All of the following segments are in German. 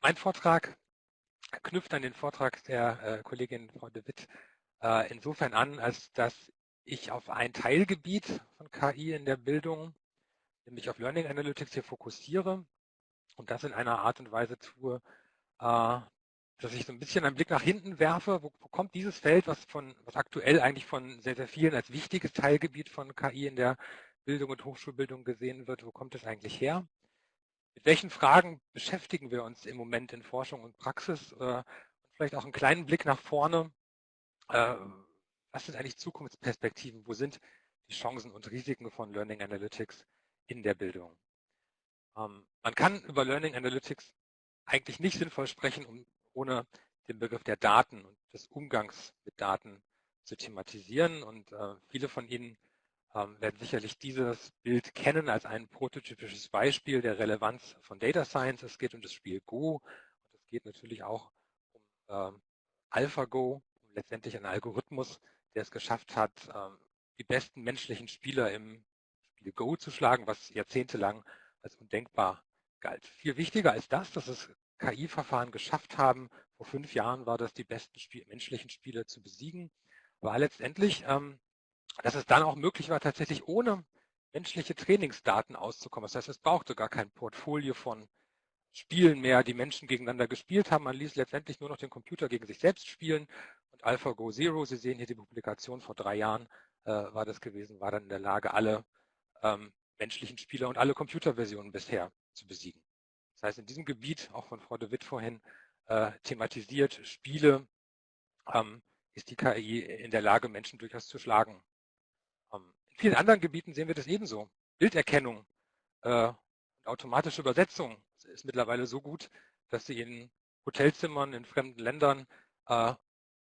mein Vortrag knüpft an den Vortrag der äh, Kollegin Frau de Witt äh, insofern an, als dass ich auf ein Teilgebiet von KI in der Bildung, nämlich auf Learning Analytics hier fokussiere und das in einer Art und Weise tue, äh, dass ich so ein bisschen einen Blick nach hinten werfe, wo, wo, kommt dieses Feld, was von, was aktuell eigentlich von sehr, sehr vielen als wichtiges Teilgebiet von KI in der Bildung und Hochschulbildung gesehen wird, wo kommt es eigentlich her? Mit welchen Fragen beschäftigen wir uns im Moment in Forschung und Praxis? Äh, vielleicht auch einen kleinen Blick nach vorne. Äh, was sind eigentlich Zukunftsperspektiven? Wo sind die Chancen und Risiken von Learning Analytics in der Bildung? Ähm, man kann über Learning Analytics eigentlich nicht sinnvoll sprechen, um ohne den Begriff der Daten und des Umgangs mit Daten zu thematisieren. Und äh, viele von Ihnen ähm, werden sicherlich dieses Bild kennen als ein prototypisches Beispiel der Relevanz von Data Science. Es geht um das Spiel Go und es geht natürlich auch um ähm, AlphaGo, um letztendlich einen Algorithmus, der es geschafft hat, ähm, die besten menschlichen Spieler im Spiel Go zu schlagen, was jahrzehntelang als undenkbar galt. Viel wichtiger als das, dass es KI-Verfahren geschafft haben. Vor fünf Jahren war das, die besten Spiel menschlichen Spieler zu besiegen. War letztendlich, ähm, dass es dann auch möglich war, tatsächlich ohne menschliche Trainingsdaten auszukommen. Das heißt, es brauchte gar kein Portfolio von Spielen mehr, die Menschen gegeneinander gespielt haben. Man ließ letztendlich nur noch den Computer gegen sich selbst spielen. Und AlphaGo Zero, Sie sehen hier die Publikation vor drei Jahren, äh, war das gewesen, war dann in der Lage, alle ähm, menschlichen Spieler und alle Computerversionen bisher zu besiegen. Das heißt, in diesem Gebiet, auch von Frau de Witt vorhin äh, thematisiert, Spiele, ähm, ist die KI in der Lage, Menschen durchaus zu schlagen. Ähm, in vielen anderen Gebieten sehen wir das ebenso. Bilderkennung äh, und automatische Übersetzung ist mittlerweile so gut, dass sie in Hotelzimmern in fremden Ländern äh,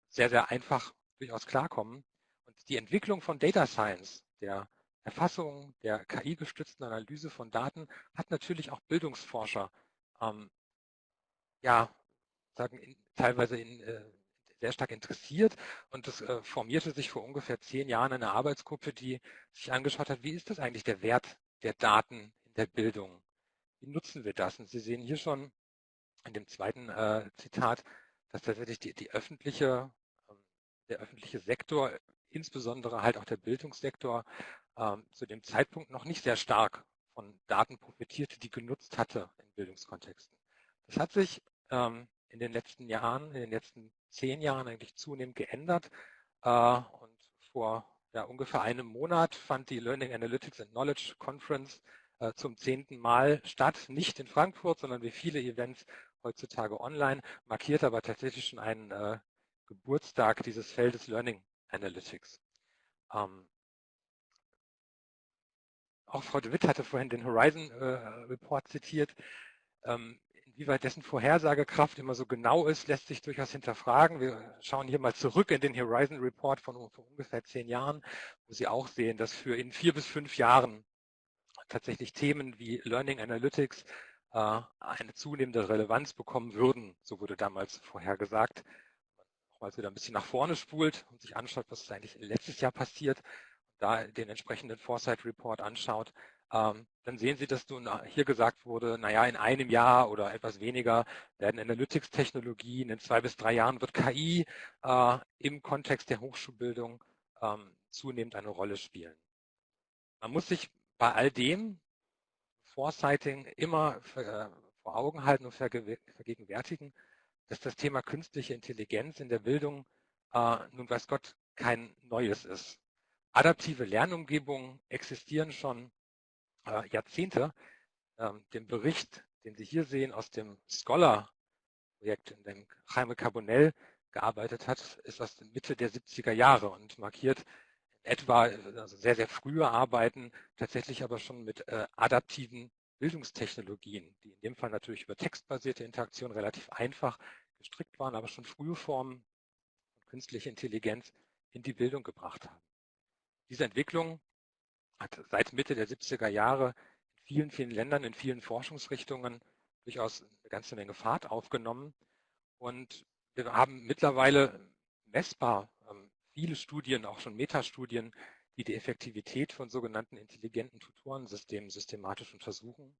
sehr, sehr einfach durchaus klarkommen. Und die Entwicklung von Data Science, der Erfassung, der KI-gestützten Analyse von Daten, hat natürlich auch Bildungsforscher ähm, ja, sagen, in, teilweise in, äh, sehr stark interessiert und es äh, formierte sich vor ungefähr zehn Jahren eine Arbeitsgruppe, die sich angeschaut hat, wie ist das eigentlich der Wert der Daten in der Bildung? Wie nutzen wir das? Und Sie sehen hier schon in dem zweiten äh, Zitat, dass tatsächlich die, die öffentliche, ähm, der öffentliche Sektor, insbesondere halt auch der Bildungssektor, ähm, zu dem Zeitpunkt noch nicht sehr stark von Daten profitierte, die genutzt hatte in Bildungskontexten. Das hat sich ähm, in den letzten Jahren, in den letzten zehn Jahren eigentlich zunehmend geändert. Äh, und vor ja, ungefähr einem Monat fand die Learning Analytics and Knowledge Conference äh, zum zehnten Mal statt, nicht in Frankfurt, sondern wie viele Events heutzutage online, markiert aber tatsächlich schon einen äh, Geburtstag dieses Feldes Learning Analytics. Ähm, auch Frau de Witt hatte vorhin den Horizon Report zitiert. Ähm, inwieweit dessen Vorhersagekraft immer so genau ist, lässt sich durchaus hinterfragen. Wir schauen hier mal zurück in den Horizon Report von vor ungefähr zehn Jahren, wo Sie auch sehen, dass für in vier bis fünf Jahren tatsächlich Themen wie Learning Analytics äh, eine zunehmende Relevanz bekommen würden. So wurde damals vorhergesagt. Nochmals wieder ein bisschen nach vorne spult und sich anschaut, was ist eigentlich letztes Jahr passiert da den entsprechenden Foresight Report anschaut, ähm, dann sehen Sie, dass nun hier gesagt wurde, naja, in einem Jahr oder etwas weniger werden Analytics-Technologien, in zwei bis drei Jahren wird KI äh, im Kontext der Hochschulbildung ähm, zunehmend eine Rolle spielen. Man muss sich bei all dem Foresighting immer äh, vor Augen halten und vergegenwärtigen, dass das Thema künstliche Intelligenz in der Bildung äh, nun weiß Gott kein neues ist. Adaptive Lernumgebungen existieren schon äh, Jahrzehnte. Ähm, dem Bericht, den Sie hier sehen aus dem Scholar-Projekt, in dem Jaime Carbonell gearbeitet hat, ist aus der Mitte der 70er Jahre und markiert etwa also sehr, sehr frühe Arbeiten, tatsächlich aber schon mit äh, adaptiven Bildungstechnologien, die in dem Fall natürlich über textbasierte Interaktion relativ einfach gestrickt waren, aber schon frühe Formen von künstlicher Intelligenz in die Bildung gebracht haben. Diese Entwicklung hat seit Mitte der 70er Jahre in vielen, vielen Ländern, in vielen Forschungsrichtungen durchaus eine ganze Menge Fahrt aufgenommen. Und wir haben mittlerweile messbar ähm, viele Studien, auch schon Metastudien, die die Effektivität von sogenannten intelligenten Tutorensystemen systematisch untersuchen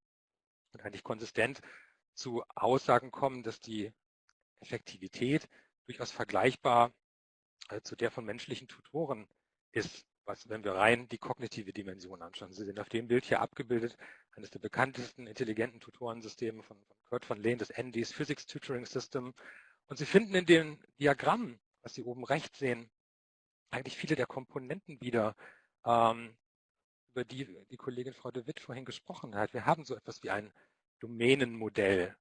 und eigentlich konsistent zu Aussagen kommen, dass die Effektivität durchaus vergleichbar äh, zu der von menschlichen Tutoren ist, was, wenn wir rein die kognitive Dimension anschauen. Sie sehen auf dem Bild hier abgebildet eines der bekanntesten intelligenten Tutorensysteme von, von Kurt von Lehn, das ND's Physics Tutoring System. Und Sie finden in dem Diagramm, was Sie oben rechts sehen, eigentlich viele der Komponenten wieder, ähm, über die die Kollegin Frau de Witt vorhin gesprochen hat. Wir haben so etwas wie ein Domänenmodell.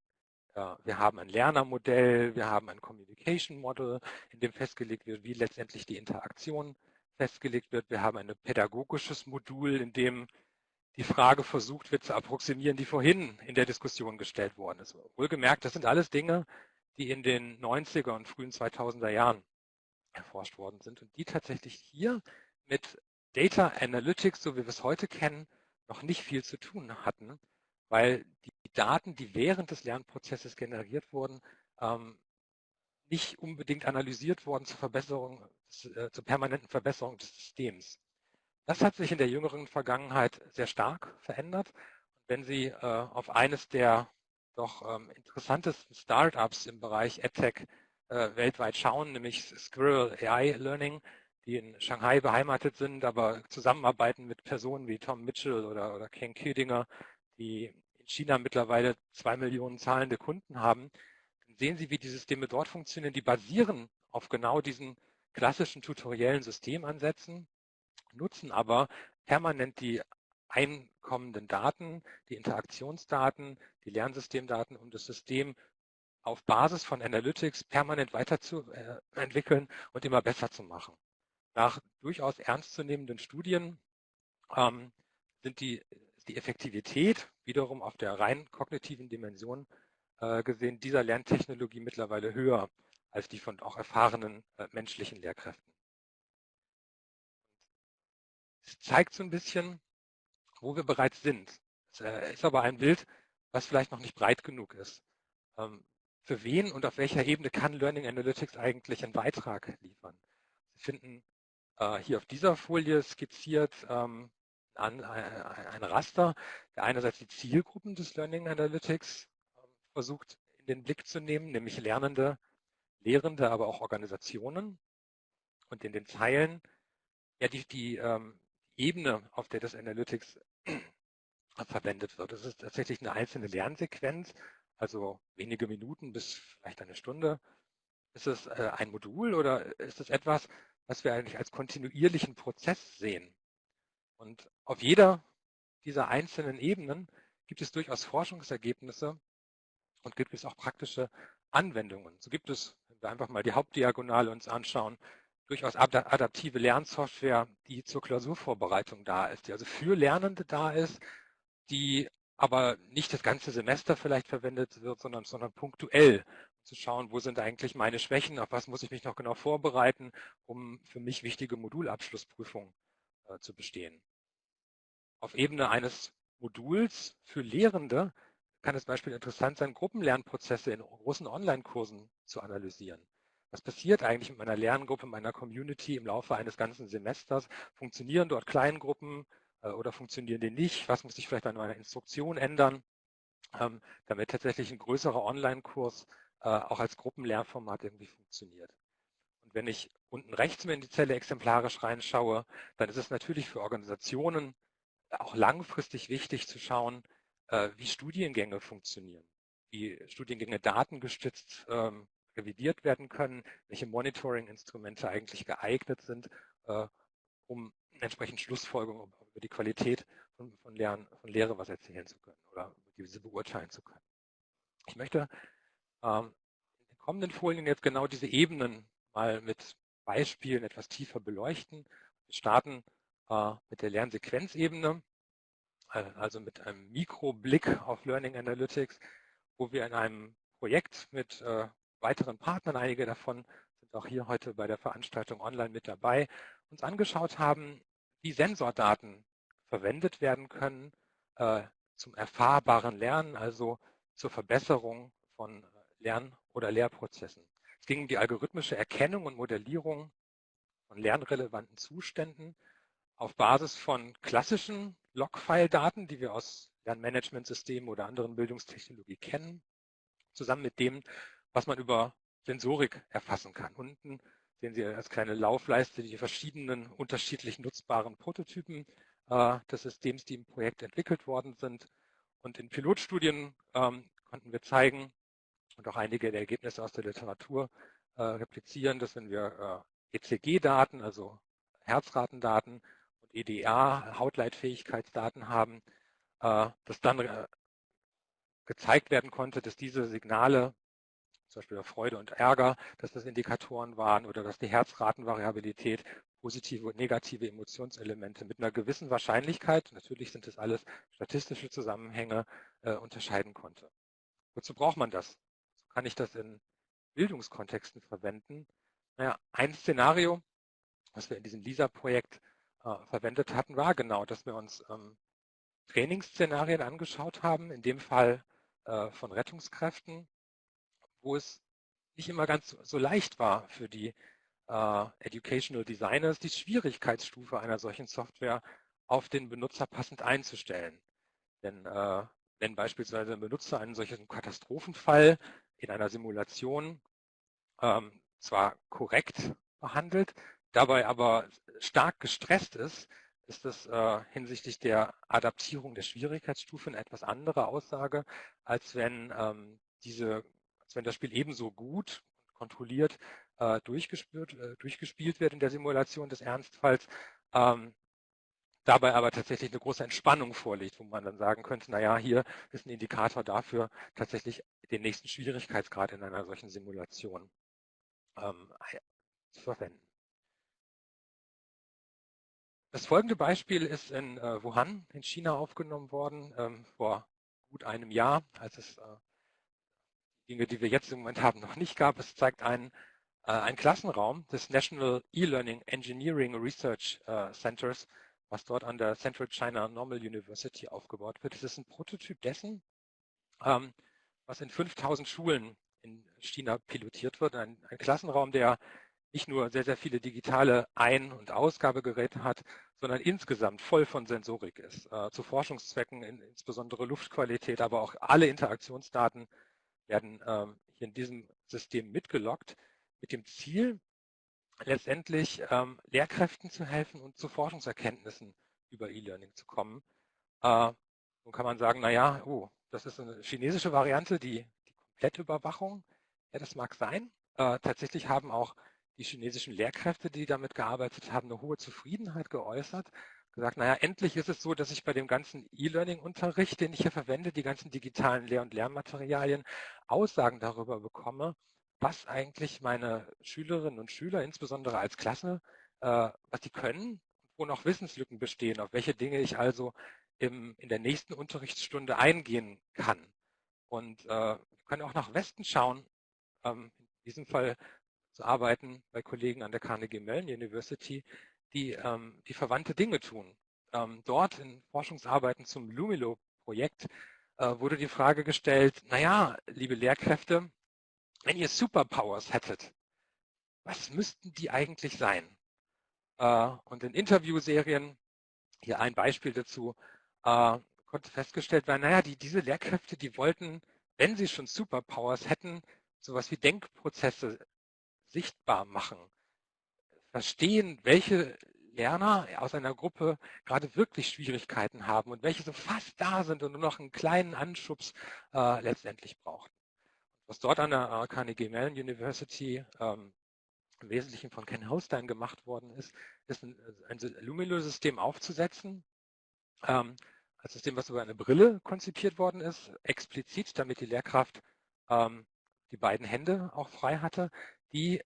Wir haben ein Lernermodell, wir haben ein Communication Model, in dem festgelegt wird, wie letztendlich die Interaktion festgelegt wird. Wir haben ein pädagogisches Modul, in dem die Frage versucht wird zu approximieren, die vorhin in der Diskussion gestellt worden ist. Wohlgemerkt, das sind alles Dinge, die in den 90er und frühen 2000er Jahren erforscht worden sind und die tatsächlich hier mit Data Analytics, so wie wir es heute kennen, noch nicht viel zu tun hatten, weil die Daten, die während des Lernprozesses generiert wurden, ähm, nicht unbedingt analysiert wurden zur Verbesserung, äh, zur permanenten Verbesserung des Systems. Das hat sich in der jüngeren Vergangenheit sehr stark verändert. Wenn Sie äh, auf eines der doch ähm, interessantesten Startups im Bereich EdTech äh, weltweit schauen, nämlich Squirrel AI Learning, die in Shanghai beheimatet sind, aber zusammenarbeiten mit Personen wie Tom Mitchell oder, oder Ken Küdinger, die in China mittlerweile zwei Millionen zahlende Kunden haben, sehen Sie, wie die Systeme dort funktionieren. Die basieren auf genau diesen klassischen tutoriellen Systemansätzen, nutzen aber permanent die einkommenden Daten, die Interaktionsdaten, die Lernsystemdaten, um das System auf Basis von Analytics permanent weiterzuentwickeln und immer besser zu machen. Nach durchaus ernstzunehmenden Studien ähm, sind die, die Effektivität wiederum auf der rein kognitiven Dimension äh, gesehen dieser Lerntechnologie mittlerweile höher als die von auch erfahrenen äh, menschlichen Lehrkräften. Es zeigt so ein bisschen, wo wir bereits sind. Es äh, ist aber ein Bild, was vielleicht noch nicht breit genug ist. Ähm, für wen und auf welcher Ebene kann Learning Analytics eigentlich einen Beitrag liefern? Sie finden äh, hier auf dieser Folie skizziert ähm, äh, ein Raster, der einerseits die Zielgruppen des Learning Analytics versucht in den Blick zu nehmen, nämlich Lernende, Lehrende, aber auch Organisationen. Und in den Zeilen ja die, die ähm, Ebene, auf der das Analytics verwendet wird. Das ist tatsächlich eine einzelne Lernsequenz, also wenige Minuten bis vielleicht eine Stunde. Ist es äh, ein Modul oder ist es etwas, was wir eigentlich als kontinuierlichen Prozess sehen. Und auf jeder dieser einzelnen Ebenen gibt es durchaus Forschungsergebnisse und gibt es auch praktische Anwendungen. So gibt es, wenn wir einfach mal die Hauptdiagonale uns anschauen, durchaus adaptive Lernsoftware, die zur Klausurvorbereitung da ist, die also für Lernende da ist, die aber nicht das ganze Semester vielleicht verwendet wird, sondern, sondern punktuell zu schauen, wo sind eigentlich meine Schwächen, auf was muss ich mich noch genau vorbereiten, um für mich wichtige Modulabschlussprüfungen äh, zu bestehen. Auf Ebene eines Moduls für Lehrende kann es Beispiel interessant sein, Gruppenlernprozesse in großen Online-Kursen zu analysieren. Was passiert eigentlich mit meiner Lerngruppe, meiner Community im Laufe eines ganzen Semesters? Funktionieren dort Kleingruppen äh, oder funktionieren die nicht? Was muss ich vielleicht an meiner Instruktion ändern, ähm, damit tatsächlich ein größerer Online-Kurs äh, auch als Gruppenlernformat irgendwie funktioniert. Und wenn ich unten rechts mir in die Zelle exemplarisch reinschaue, dann ist es natürlich für Organisationen auch langfristig wichtig zu schauen, äh, wie Studiengänge funktionieren, wie Studiengänge datengestützt ähm, revidiert werden können, welche Monitoring-Instrumente eigentlich geeignet sind, äh, um entsprechend Schlussfolgerungen über die Qualität von, von, Lernen, von Lehre was erzählen zu können oder diese beurteilen zu können. Ich möchte ähm, in den kommenden Folien jetzt genau diese Ebenen mal mit Beispielen etwas tiefer beleuchten. Wir starten äh, mit der Lernsequenzebene, äh, also mit einem Mikroblick auf Learning Analytics, wo wir in einem Projekt mit äh, weiteren Partnern, einige davon sind auch hier heute bei der Veranstaltung online mit dabei, uns angeschaut haben, wie Sensordaten verwendet werden können äh, zum erfahrbaren Lernen, also zur Verbesserung von Lern- oder Lehrprozessen. Es ging um die algorithmische Erkennung und Modellierung von lernrelevanten Zuständen auf Basis von klassischen Logfile-Daten, die wir aus Lernmanagementsystemen oder anderen Bildungstechnologie kennen, zusammen mit dem, was man über Sensorik erfassen kann. Unten sehen Sie als kleine Laufleiste die verschiedenen unterschiedlich nutzbaren Prototypen äh, des Systems, die im Projekt entwickelt worden sind. Und in Pilotstudien ähm, konnten wir zeigen und auch einige der Ergebnisse aus der Literatur äh, replizieren, dass wenn wir äh, ECG-Daten, also Herzratendaten EDA, Hautleitfähigkeitsdaten haben, äh, dass dann äh, gezeigt werden konnte, dass diese Signale zum Beispiel Freude und Ärger, dass das Indikatoren waren oder dass die Herzratenvariabilität positive und negative Emotionselemente mit einer gewissen Wahrscheinlichkeit, natürlich sind das alles statistische Zusammenhänge, äh, unterscheiden konnte. Wozu braucht man das? Kann ich das in Bildungskontexten verwenden. Naja, ein Szenario, was wir in diesem LISA-Projekt äh, verwendet hatten, war genau, dass wir uns ähm, Trainingsszenarien angeschaut haben, in dem Fall äh, von Rettungskräften, wo es nicht immer ganz so leicht war für die äh, Educational Designers, die Schwierigkeitsstufe einer solchen Software auf den Benutzer passend einzustellen. Denn äh, wenn beispielsweise ein Benutzer einen solchen Katastrophenfall in einer Simulation ähm, zwar korrekt behandelt, dabei aber stark gestresst ist, ist das äh, hinsichtlich der Adaptierung der Schwierigkeitsstufe eine etwas andere Aussage, als wenn ähm, diese als wenn das Spiel ebenso gut kontrolliert äh, durchgespielt, äh, durchgespielt wird in der Simulation des Ernstfalls, ähm, dabei aber tatsächlich eine große Entspannung vorliegt, wo man dann sagen könnte, naja, hier ist ein Indikator dafür, tatsächlich den nächsten Schwierigkeitsgrad in einer solchen Simulation ähm, zu verwenden. Das folgende Beispiel ist in äh, Wuhan in China aufgenommen worden, ähm, vor gut einem Jahr, als es äh, Dinge, die wir jetzt im Moment haben, noch nicht gab. Es zeigt einen, äh, einen Klassenraum des National E-Learning Engineering Research äh, Centers, was dort an der Central China Normal University aufgebaut wird. Es ist ein Prototyp dessen, ähm, was in 5000 Schulen in China pilotiert wird. Ein, ein Klassenraum, der nicht nur sehr, sehr viele digitale Ein- und Ausgabegeräte hat, sondern insgesamt voll von Sensorik ist. Äh, zu Forschungszwecken, in, insbesondere Luftqualität, aber auch alle Interaktionsdaten werden ähm, hier in diesem System mitgelockt, mit dem Ziel, letztendlich ähm, Lehrkräften zu helfen und zu Forschungserkenntnissen über E-Learning zu kommen. Äh, nun kann man sagen, naja, oh, das ist eine chinesische Variante, die, die Komplettüberwachung. Ja, das mag sein. Äh, tatsächlich haben auch die chinesischen Lehrkräfte, die damit gearbeitet haben, eine hohe Zufriedenheit geäußert gesagt, naja, endlich ist es so, dass ich bei dem ganzen E-Learning-Unterricht, den ich hier verwende, die ganzen digitalen Lehr- und Lernmaterialien, Aussagen darüber bekomme, was eigentlich meine Schülerinnen und Schüler, insbesondere als Klasse, äh, was die können, wo noch Wissenslücken bestehen, auf welche Dinge ich also im, in der nächsten Unterrichtsstunde eingehen kann. Und äh, wir können auch nach Westen schauen, ähm, in diesem Fall zu arbeiten bei Kollegen an der Carnegie Mellon University, die, ähm, die verwandte Dinge tun. Ähm, dort in Forschungsarbeiten zum Lumilo-Projekt äh, wurde die Frage gestellt, naja, liebe Lehrkräfte, wenn ihr Superpowers hättet, was müssten die eigentlich sein? Äh, und in Interviewserien, hier ein Beispiel dazu, äh, konnte festgestellt werden, naja, die, diese Lehrkräfte, die wollten, wenn sie schon Superpowers hätten, sowas wie Denkprozesse sichtbar machen verstehen, welche Lerner aus einer Gruppe gerade wirklich Schwierigkeiten haben und welche so fast da sind und nur noch einen kleinen Anschubs äh, letztendlich brauchen. Was dort an der äh, Carnegie Mellon University ähm, im Wesentlichen von Ken Holstein gemacht worden ist, ist ein, ein Lumilo-System aufzusetzen, ähm, als System, was über eine Brille konzipiert worden ist, explizit, damit die Lehrkraft ähm, die beiden Hände auch frei hatte, die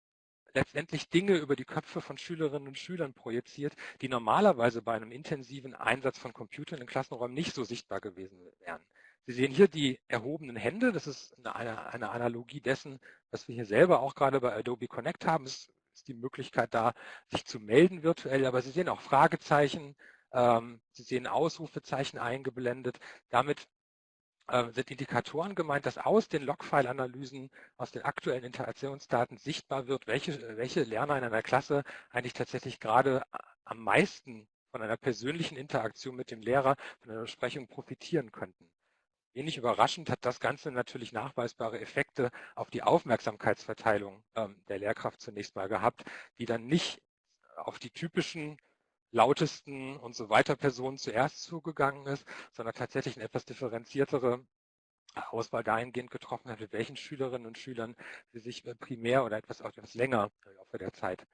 letztendlich Dinge über die Köpfe von Schülerinnen und Schülern projiziert, die normalerweise bei einem intensiven Einsatz von Computern in Klassenräumen nicht so sichtbar gewesen wären. Sie sehen hier die erhobenen Hände. Das ist eine, eine Analogie dessen, was wir hier selber auch gerade bei Adobe Connect haben. Es ist die Möglichkeit da, sich zu melden virtuell. Aber Sie sehen auch Fragezeichen. Ähm, Sie sehen Ausrufezeichen eingeblendet. Damit sind Indikatoren gemeint, dass aus den Logfile-Analysen, aus den aktuellen Interaktionsdaten sichtbar wird, welche, welche Lerner in einer Klasse eigentlich tatsächlich gerade am meisten von einer persönlichen Interaktion mit dem Lehrer, von einer Besprechung profitieren könnten. Wenig überraschend hat das Ganze natürlich nachweisbare Effekte auf die Aufmerksamkeitsverteilung ähm, der Lehrkraft zunächst mal gehabt, die dann nicht auf die typischen lautesten und so weiter Personen zuerst zugegangen ist, sondern tatsächlich eine etwas differenziertere Auswahl dahingehend getroffen hat, mit welchen Schülerinnen und Schülern sie sich äh, primär oder etwas, etwas länger im Laufe der Zeit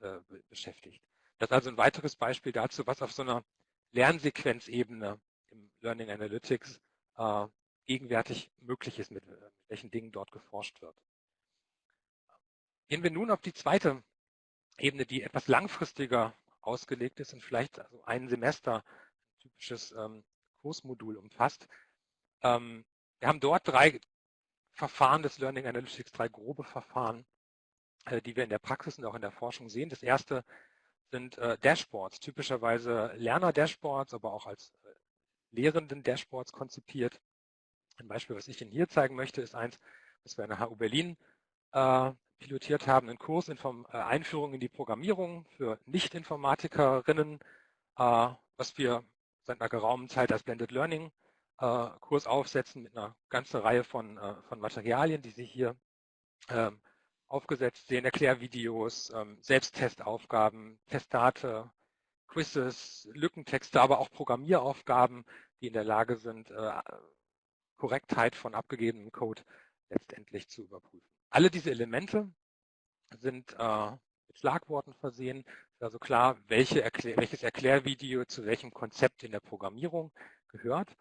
äh, beschäftigt. Das ist also ein weiteres Beispiel dazu, was auf so einer Lernsequenzebene im Learning Analytics äh, gegenwärtig möglich ist, mit, mit welchen Dingen dort geforscht wird. Gehen wir nun auf die zweite Ebene, die etwas langfristiger ausgelegt ist und vielleicht also ein Semester ein typisches ähm, Kursmodul umfasst. Ähm, wir haben dort drei Verfahren des Learning Analytics, drei grobe Verfahren, äh, die wir in der Praxis und auch in der Forschung sehen. Das erste sind äh, Dashboards, typischerweise Lerner-Dashboards, aber auch als äh, lehrenden Dashboards konzipiert. Ein Beispiel, was ich Ihnen hier zeigen möchte, ist eins, was wir an der HU Berlin äh, pilotiert haben, einen Kurs in Form, äh, Einführung in die Programmierung für Nicht-Informatikerinnen, äh, was wir seit einer geraumen Zeit als Blended Learning äh, Kurs aufsetzen mit einer ganzen Reihe von, von Materialien, die Sie hier ähm, aufgesetzt sehen, Erklärvideos, ähm, Selbsttestaufgaben, Testate, Quizzes, Lückentexte, aber auch Programmieraufgaben, die in der Lage sind, Korrektheit von abgegebenem Code letztendlich zu überprüfen. Alle diese Elemente sind äh, mit Schlagworten versehen. Ist also klar, welche Erklär welches Erklärvideo zu welchem Konzept in der Programmierung gehört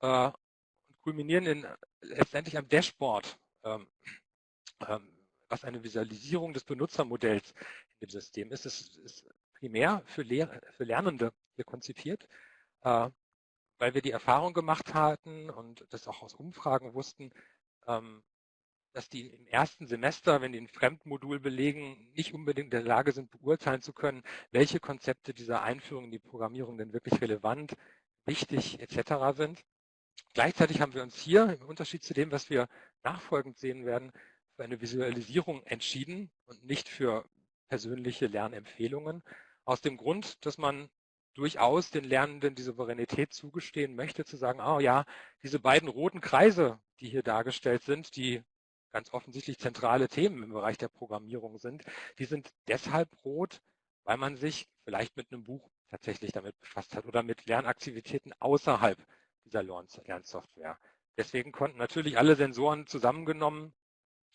äh, und kulminieren in, letztendlich am Dashboard, ähm, ähm, was eine Visualisierung des Benutzermodells in dem System ist. Es ist primär für, Lehr für Lernende hier konzipiert, äh, weil wir die Erfahrung gemacht hatten und das auch aus Umfragen wussten, ähm, dass die im ersten Semester, wenn die ein Fremdmodul belegen, nicht unbedingt in der Lage sind, beurteilen zu können, welche Konzepte dieser Einführung in die Programmierung denn wirklich relevant, wichtig etc. sind. Gleichzeitig haben wir uns hier, im Unterschied zu dem, was wir nachfolgend sehen werden, für eine Visualisierung entschieden und nicht für persönliche Lernempfehlungen. Aus dem Grund, dass man durchaus den Lernenden die Souveränität zugestehen möchte, zu sagen, oh ja, diese beiden roten Kreise, die hier dargestellt sind, die ganz offensichtlich zentrale Themen im Bereich der Programmierung sind, die sind deshalb rot, weil man sich vielleicht mit einem Buch tatsächlich damit befasst hat oder mit Lernaktivitäten außerhalb dieser Lernsoftware. Deswegen konnten natürlich alle Sensoren zusammengenommen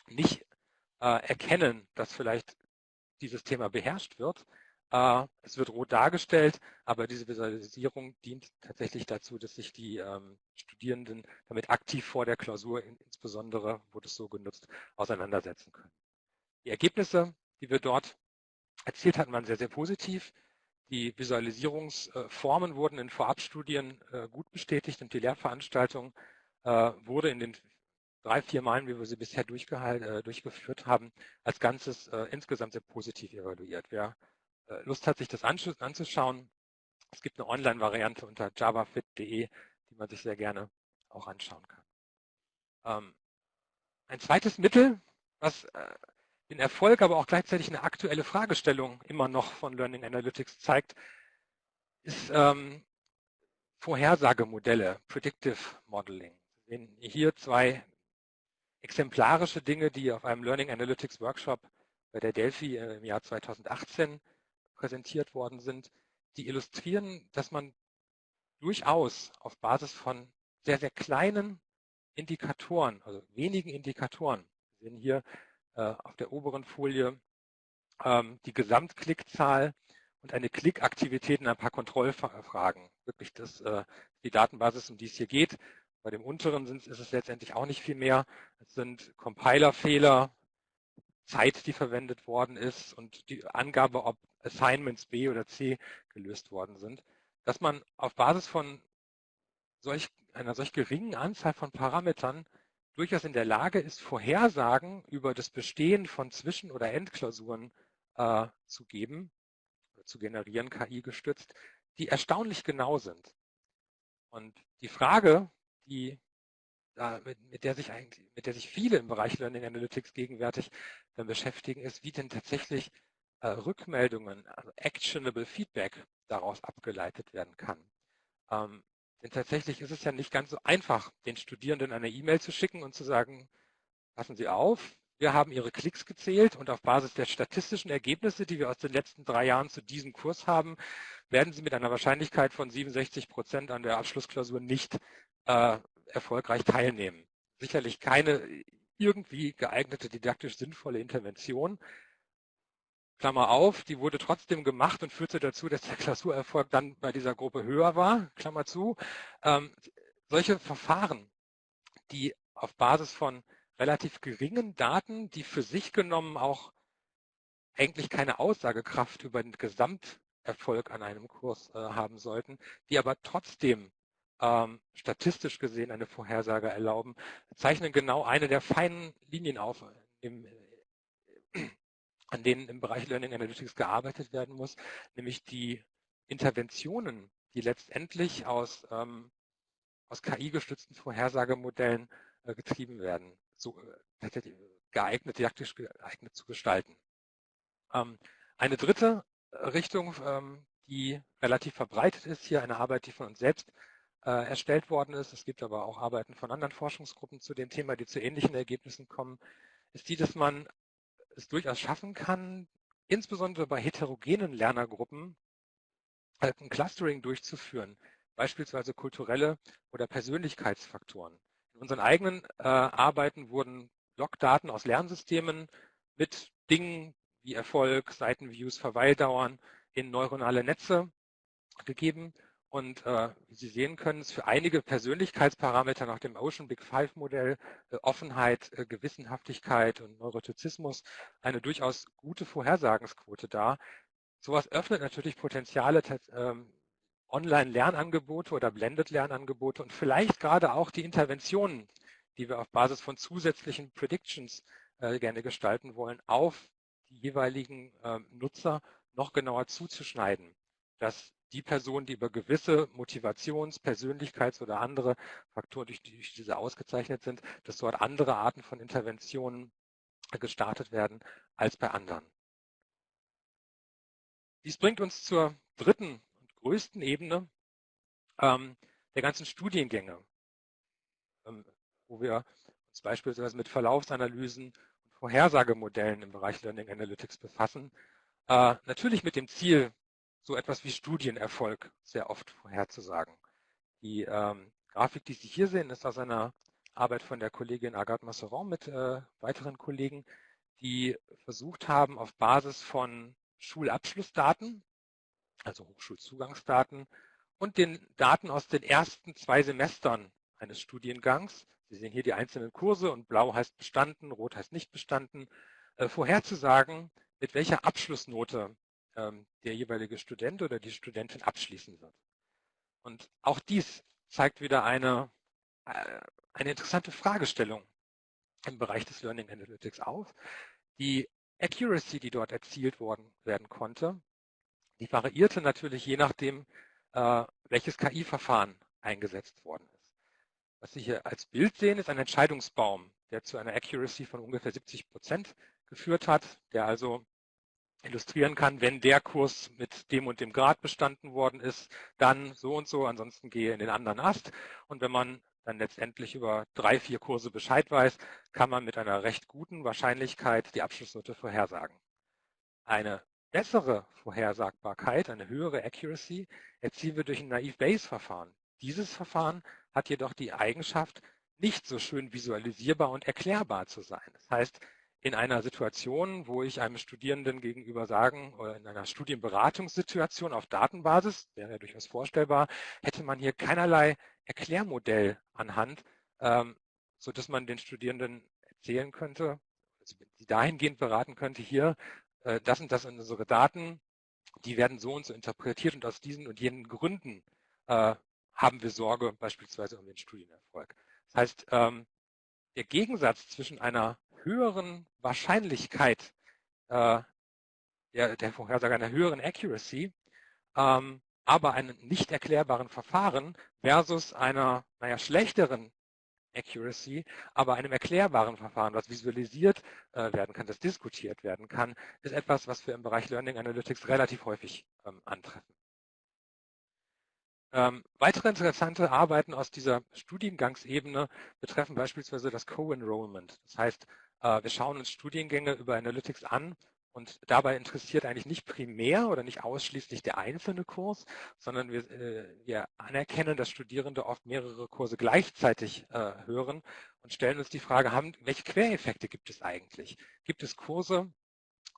nicht äh, erkennen, dass vielleicht dieses Thema beherrscht wird. Äh, es wird rot dargestellt, aber diese Visualisierung dient tatsächlich dazu, dass sich die ähm, Studierenden damit aktiv vor der Klausur, insbesondere wurde es so genutzt, auseinandersetzen können. Die Ergebnisse, die wir dort erzielt hatten, waren sehr, sehr positiv. Die Visualisierungsformen wurden in Vorabstudien äh, gut bestätigt und die Lehrveranstaltung äh, wurde in den drei, vier Malen, wie wir sie bisher durchgeführt haben, als Ganzes insgesamt sehr positiv evaluiert. Wer Lust hat, sich das anzuschauen, es gibt eine Online-Variante unter javafit.de, die man sich sehr gerne auch anschauen kann. Ähm, ein zweites Mittel, was den Erfolg, aber auch gleichzeitig eine aktuelle Fragestellung immer noch von Learning Analytics zeigt, ist ähm, Vorhersagemodelle, Predictive Modeling. Wir sehen hier zwei exemplarische Dinge, die auf einem Learning Analytics Workshop bei der Delphi äh, im Jahr 2018 präsentiert worden sind, die illustrieren, dass man durchaus auf Basis von sehr, sehr kleinen Indikatoren, also wenigen Indikatoren, wir sehen hier äh, auf der oberen Folie ähm, die Gesamtklickzahl und eine Klickaktivität in ein paar Kontrollfragen. Wirklich das, äh, die Datenbasis, um die es hier geht. Bei dem unteren sind, ist es letztendlich auch nicht viel mehr. Es sind Compilerfehler, Zeit, die verwendet worden ist und die Angabe, ob Assignments B oder C gelöst worden sind. Dass man auf Basis von solch, einer solch geringen Anzahl von Parametern durchaus in der Lage ist, Vorhersagen über das Bestehen von Zwischen- oder Endklausuren äh, zu geben, zu generieren, KI gestützt, die erstaunlich genau sind. Und die Frage, die äh, mit, mit, der sich eigentlich, mit der sich viele im Bereich Learning Analytics gegenwärtig dann beschäftigen, ist, wie denn tatsächlich äh, Rückmeldungen, also actionable Feedback daraus abgeleitet werden kann. Ähm, Denn tatsächlich ist es ja nicht ganz so einfach, den Studierenden eine E-Mail zu schicken und zu sagen, passen Sie auf, wir haben Ihre Klicks gezählt und auf Basis der statistischen Ergebnisse, die wir aus den letzten drei Jahren zu diesem Kurs haben, werden Sie mit einer Wahrscheinlichkeit von 67 Prozent an der Abschlussklausur nicht äh, erfolgreich teilnehmen. Sicherlich keine irgendwie geeignete didaktisch sinnvolle Intervention. Klammer auf, die wurde trotzdem gemacht und führte dazu, dass der Klausurerfolg dann bei dieser Gruppe höher war, Klammer zu. Ähm, solche Verfahren, die auf Basis von relativ geringen Daten, die für sich genommen auch eigentlich keine Aussagekraft über den Gesamterfolg an einem Kurs äh, haben sollten, die aber trotzdem ähm, statistisch gesehen eine Vorhersage erlauben, zeichnen genau eine der feinen Linien auf, im, an denen im Bereich Learning Analytics gearbeitet werden muss, nämlich die Interventionen, die letztendlich aus, ähm, aus KI-gestützten Vorhersagemodellen äh, getrieben werden so äh, geeignet, didaktisch geeignet zu gestalten. Ähm, eine dritte äh, Richtung, ähm, die relativ verbreitet ist, hier eine Arbeit, die von uns selbst äh, erstellt worden ist, es gibt aber auch Arbeiten von anderen Forschungsgruppen zu dem Thema, die zu ähnlichen Ergebnissen kommen, ist die, dass man es durchaus schaffen kann, insbesondere bei heterogenen Lernergruppen ein Clustering durchzuführen, beispielsweise kulturelle oder Persönlichkeitsfaktoren. In unseren eigenen äh, Arbeiten wurden Logdaten aus Lernsystemen mit Dingen wie Erfolg, Seitenviews, Verweildauern in neuronale Netze gegeben. Und äh, wie Sie sehen können, ist für einige Persönlichkeitsparameter nach dem Ocean Big Five Modell äh, Offenheit, äh, Gewissenhaftigkeit und Neurotizismus eine durchaus gute Vorhersagensquote da. Sowas öffnet natürlich Potenziale ähm, Online-Lernangebote oder Blended-Lernangebote und vielleicht gerade auch die Interventionen, die wir auf Basis von zusätzlichen Predictions äh, gerne gestalten wollen, auf die jeweiligen äh, Nutzer noch genauer zuzuschneiden, dass die Personen, die über gewisse Motivations-, Persönlichkeits- oder andere Faktoren durch, durch diese ausgezeichnet sind, dass dort andere Arten von Interventionen gestartet werden als bei anderen. Dies bringt uns zur dritten größten Ebene ähm, der ganzen Studiengänge, ähm, wo wir uns beispielsweise mit Verlaufsanalysen und Vorhersagemodellen im Bereich Learning Analytics befassen. Äh, natürlich mit dem Ziel, so etwas wie Studienerfolg sehr oft vorherzusagen. Die ähm, Grafik, die Sie hier sehen, ist aus einer Arbeit von der Kollegin Agathe Masseron mit äh, weiteren Kollegen, die versucht haben, auf Basis von Schulabschlussdaten also Hochschulzugangsdaten, und den Daten aus den ersten zwei Semestern eines Studiengangs, Sie sehen hier die einzelnen Kurse und blau heißt bestanden, rot heißt nicht bestanden, äh, vorherzusagen, mit welcher Abschlussnote ähm, der jeweilige Student oder die Studentin abschließen wird. Und auch dies zeigt wieder eine, äh, eine interessante Fragestellung im Bereich des Learning Analytics auf. Die Accuracy, die dort erzielt worden werden konnte, die variierte natürlich je nachdem, äh, welches KI-Verfahren eingesetzt worden ist. Was Sie hier als Bild sehen, ist ein Entscheidungsbaum, der zu einer Accuracy von ungefähr 70 Prozent geführt hat, der also illustrieren kann, wenn der Kurs mit dem und dem Grad bestanden worden ist, dann so und so, ansonsten gehe in den anderen Ast. Und wenn man dann letztendlich über drei, vier Kurse Bescheid weiß, kann man mit einer recht guten Wahrscheinlichkeit die Abschlussnote vorhersagen. Eine bessere Vorhersagbarkeit, eine höhere Accuracy, erzielen wir durch ein Naive-Bayes-Verfahren. Dieses Verfahren hat jedoch die Eigenschaft, nicht so schön visualisierbar und erklärbar zu sein. Das heißt, in einer Situation, wo ich einem Studierenden gegenüber sagen, oder in einer Studienberatungssituation auf Datenbasis, wäre ja durchaus vorstellbar, hätte man hier keinerlei Erklärmodell anhand, ähm, sodass man den Studierenden erzählen könnte, also sie dahingehend beraten könnte, hier äh, das und das sind unsere Daten, die werden so und so interpretiert und aus diesen und jenen Gründen äh, haben wir Sorge beispielsweise um den Studienerfolg. Das heißt, ähm, der Gegensatz zwischen einer höheren Wahrscheinlichkeit äh, der, der Vorhersage, einer höheren Accuracy, ähm, aber einem nicht erklärbaren Verfahren versus einer naja, schlechteren Accuracy, aber einem erklärbaren Verfahren, was visualisiert äh, werden kann, das diskutiert werden kann, ist etwas, was wir im Bereich Learning Analytics relativ häufig ähm, antreffen. Ähm, weitere interessante Arbeiten aus dieser Studiengangsebene betreffen beispielsweise das Co-Enrollment. Das heißt, äh, wir schauen uns Studiengänge über Analytics an und dabei interessiert eigentlich nicht primär oder nicht ausschließlich der einzelne Kurs, sondern wir, äh, wir anerkennen, dass Studierende oft mehrere Kurse gleichzeitig äh, hören und stellen uns die Frage, haben, welche Quereffekte gibt es eigentlich? Gibt es Kurse,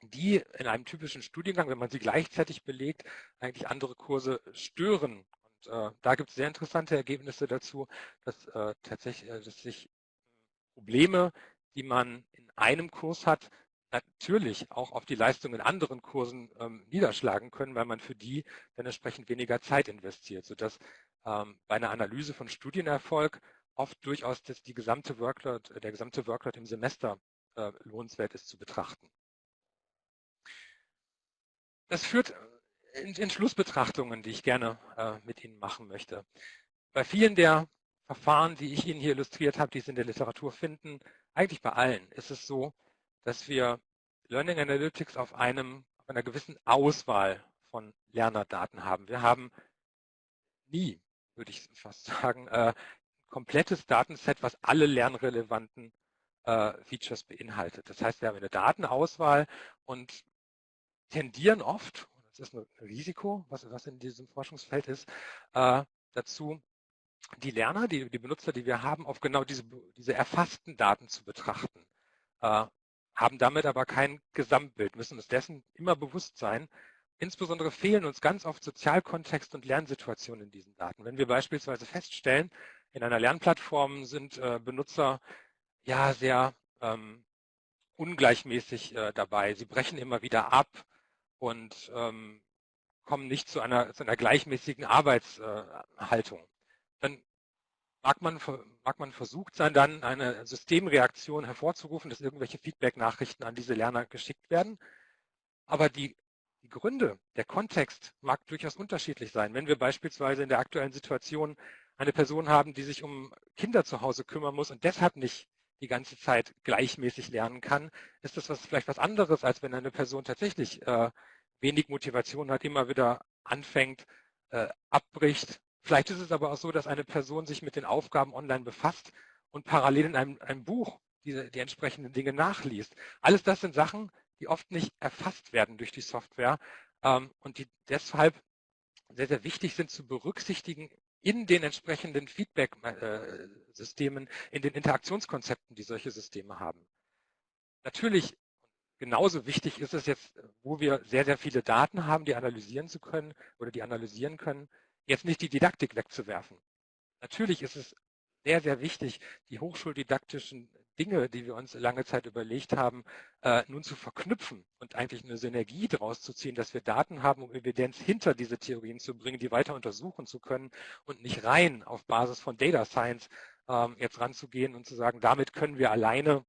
die in einem typischen Studiengang, wenn man sie gleichzeitig belegt, eigentlich andere Kurse stören äh, da gibt es sehr interessante Ergebnisse dazu, dass äh, tatsächlich äh, dass sich Probleme, die man in einem Kurs hat, natürlich auch auf die Leistung in anderen Kursen ähm, niederschlagen können, weil man für die dann entsprechend weniger Zeit investiert, sodass ähm, bei einer Analyse von Studienerfolg oft durchaus das, die gesamte Workload, der gesamte Workload im Semester äh, lohnenswert ist zu betrachten. Das führt in, in Schlussbetrachtungen, die ich gerne äh, mit Ihnen machen möchte. Bei vielen der Verfahren, die ich Ihnen hier illustriert habe, die Sie in der Literatur finden, eigentlich bei allen, ist es so, dass wir Learning Analytics auf, einem, auf einer gewissen Auswahl von Lernerdaten haben. Wir haben nie, würde ich fast sagen, äh, ein komplettes Datenset, was alle lernrelevanten äh, Features beinhaltet. Das heißt, wir haben eine Datenauswahl und tendieren oft, das ist ein Risiko, was, was in diesem Forschungsfeld ist, äh, dazu, die Lerner, die, die Benutzer, die wir haben, auf genau diese, diese erfassten Daten zu betrachten. Äh, haben damit aber kein Gesamtbild, müssen uns dessen immer bewusst sein. Insbesondere fehlen uns ganz oft Sozialkontext und Lernsituationen in diesen Daten. Wenn wir beispielsweise feststellen, in einer Lernplattform sind äh, Benutzer ja sehr ähm, ungleichmäßig äh, dabei. Sie brechen immer wieder ab und ähm, kommen nicht zu einer, zu einer gleichmäßigen Arbeitshaltung. Dann mag man, mag man versucht sein, dann eine Systemreaktion hervorzurufen, dass irgendwelche Feedback-Nachrichten an diese Lerner geschickt werden. Aber die, die Gründe, der Kontext mag durchaus unterschiedlich sein. Wenn wir beispielsweise in der aktuellen Situation eine Person haben, die sich um Kinder zu Hause kümmern muss und deshalb nicht die ganze Zeit gleichmäßig lernen kann, ist das was, vielleicht was anderes, als wenn eine Person tatsächlich äh, wenig Motivation hat, immer wieder anfängt, äh, abbricht. Vielleicht ist es aber auch so, dass eine Person sich mit den Aufgaben online befasst und parallel in einem, einem Buch diese, die entsprechenden Dinge nachliest. Alles das sind Sachen, die oft nicht erfasst werden durch die Software ähm, und die deshalb sehr, sehr wichtig sind zu berücksichtigen in den entsprechenden Feedback-Systemen, in den Interaktionskonzepten, die solche Systeme haben. Natürlich, genauso wichtig ist es jetzt, wo wir sehr, sehr viele Daten haben, die analysieren zu können oder die analysieren können, jetzt nicht die Didaktik wegzuwerfen. Natürlich ist es sehr, sehr wichtig, die hochschuldidaktischen Dinge, die wir uns lange Zeit überlegt haben, äh, nun zu verknüpfen und eigentlich eine Synergie daraus zu ziehen, dass wir Daten haben, um Evidenz hinter diese Theorien zu bringen, die weiter untersuchen zu können und nicht rein auf Basis von Data Science ähm, jetzt ranzugehen und zu sagen, damit können wir alleine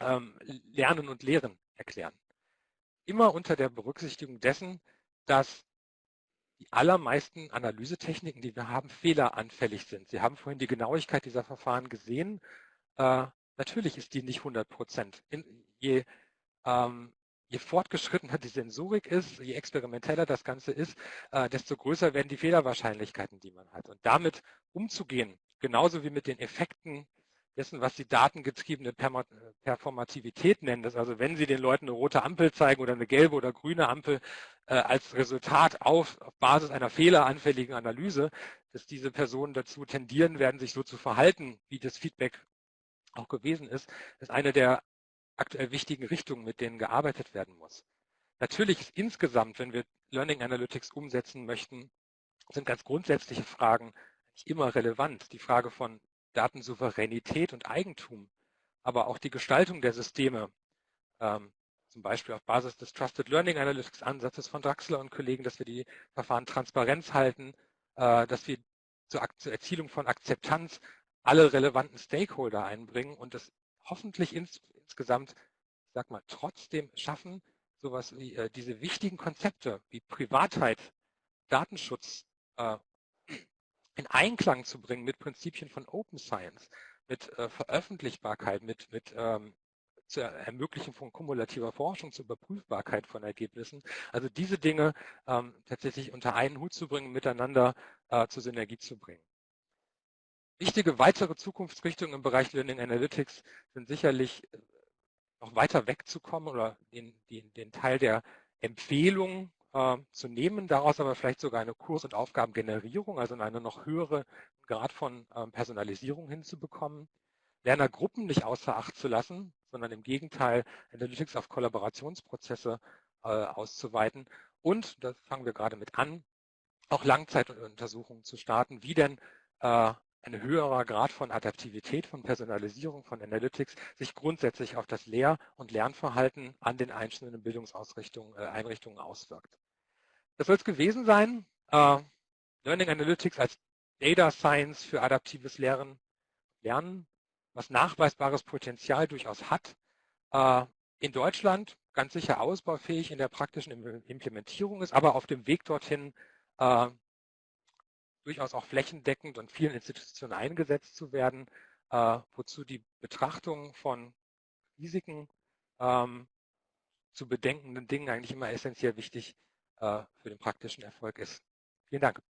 ähm, Lernen und Lehren erklären. Immer unter der Berücksichtigung dessen, dass die allermeisten Analysetechniken, die wir haben, fehleranfällig sind. Sie haben vorhin die Genauigkeit dieser Verfahren gesehen. Äh, Natürlich ist die nicht 100 Prozent. Je, ähm, je fortgeschrittener die Sensorik ist, je experimenteller das Ganze ist, äh, desto größer werden die Fehlerwahrscheinlichkeiten, die man hat. Und damit umzugehen, genauso wie mit den Effekten dessen, was die datengetriebene Performativität nennen, dass also wenn Sie den Leuten eine rote Ampel zeigen oder eine gelbe oder grüne Ampel äh, als Resultat auf, auf Basis einer fehleranfälligen Analyse, dass diese Personen dazu tendieren werden, sich so zu verhalten, wie das Feedback auch gewesen ist, ist eine der aktuell wichtigen Richtungen, mit denen gearbeitet werden muss. Natürlich ist insgesamt, wenn wir Learning Analytics umsetzen möchten, sind ganz grundsätzliche Fragen immer relevant. Die Frage von Datensouveränität und Eigentum, aber auch die Gestaltung der Systeme, ähm, zum Beispiel auf Basis des Trusted Learning Analytics Ansatzes von Draxler und Kollegen, dass wir die Verfahren Transparenz halten, äh, dass wir zur, zur Erzielung von Akzeptanz alle relevanten Stakeholder einbringen und es hoffentlich ins, insgesamt, ich sag mal, trotzdem schaffen, sowas wie äh, diese wichtigen Konzepte wie Privatheit, Datenschutz äh, in Einklang zu bringen mit Prinzipien von Open Science, mit äh, Veröffentlichbarkeit, mit, mit ähm, zur Ermöglichen von kumulativer Forschung, zur Überprüfbarkeit von Ergebnissen. Also diese Dinge ähm, tatsächlich unter einen Hut zu bringen, miteinander äh, zur Synergie zu bringen. Wichtige weitere Zukunftsrichtungen im Bereich Learning Analytics sind sicherlich äh, noch weiter wegzukommen oder den, den, den Teil der Empfehlung äh, zu nehmen, daraus aber vielleicht sogar eine Kurs- und Aufgabengenerierung, also in eine noch höhere Grad von äh, Personalisierung hinzubekommen. Lernergruppen nicht außer Acht zu lassen, sondern im Gegenteil Analytics auf Kollaborationsprozesse äh, auszuweiten. Und, da fangen wir gerade mit an, auch Langzeituntersuchungen zu starten, wie denn äh, ein höherer Grad von Adaptivität, von Personalisierung, von Analytics sich grundsätzlich auf das Lehr- und Lernverhalten an den einzelnen Bildungseinrichtungen äh, auswirkt. Das soll es gewesen sein. Äh, Learning Analytics als Data Science für adaptives Lehren, Lernen, was nachweisbares Potenzial durchaus hat. Äh, in Deutschland ganz sicher ausbaufähig in der praktischen Implementierung ist, aber auf dem Weg dorthin äh, durchaus auch flächendeckend und vielen Institutionen eingesetzt zu werden, wozu die Betrachtung von Risiken ähm, zu bedenkenden Dingen eigentlich immer essentiell wichtig äh, für den praktischen Erfolg ist. Vielen Dank.